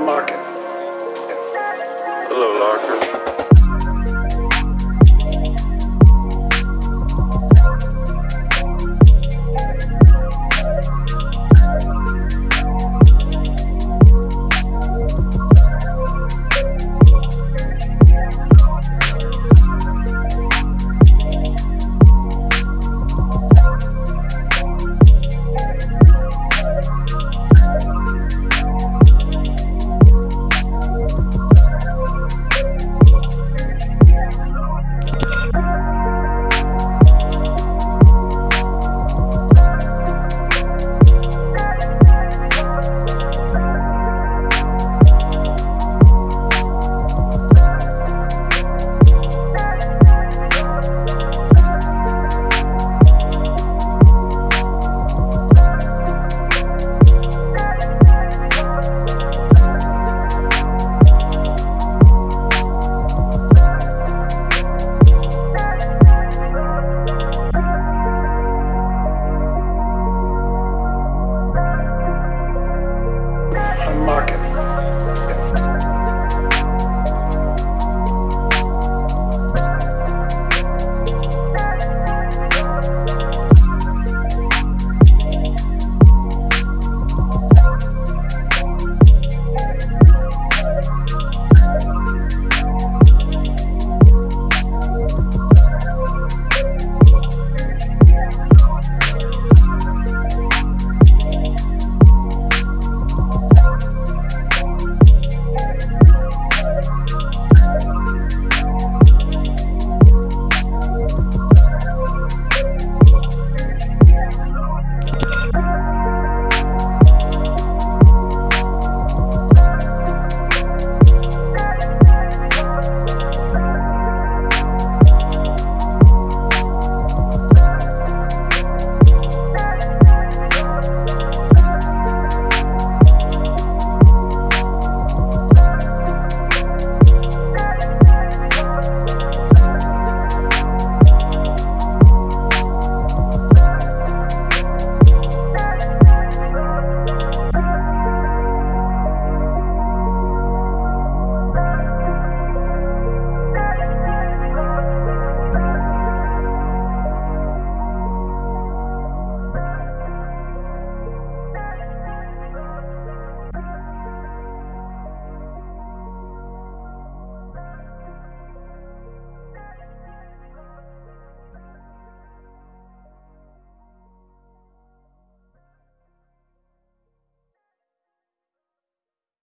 market. Hello, Larker.